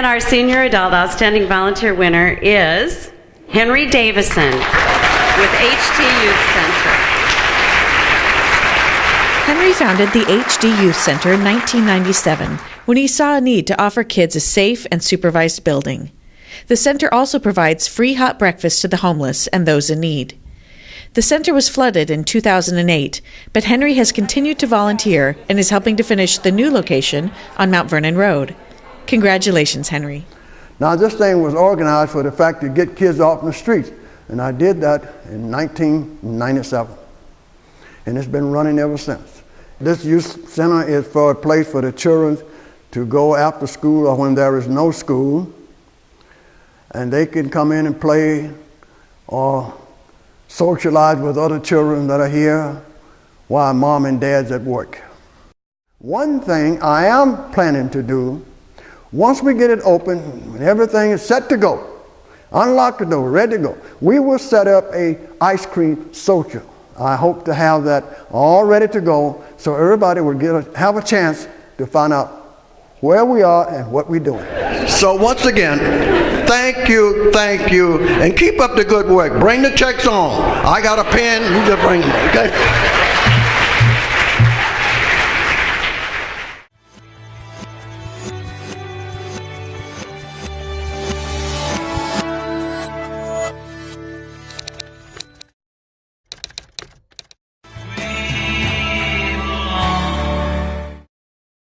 And our senior adult outstanding volunteer winner is Henry Davison with HD Youth Center. Henry founded the HD Youth Center in 1997 when he saw a need to offer kids a safe and supervised building. The center also provides free hot breakfast to the homeless and those in need. The center was flooded in 2008, but Henry has continued to volunteer and is helping to finish the new location on Mount Vernon Road. Congratulations, Henry. Now, this thing was organized for the fact to get kids off the streets, and I did that in 1997. And it's been running ever since. This youth center is for a place for the children to go after school or when there is no school, and they can come in and play or socialize with other children that are here while mom and dad's at work. One thing I am planning to do, once we get it open and everything is set to go, unlock the door, ready to go, we will set up a ice cream social. I hope to have that all ready to go so everybody will get a, have a chance to find out where we are and what we're doing. So once again, thank you, thank you, and keep up the good work. Bring the checks on. I got a pen, you just bring them, okay?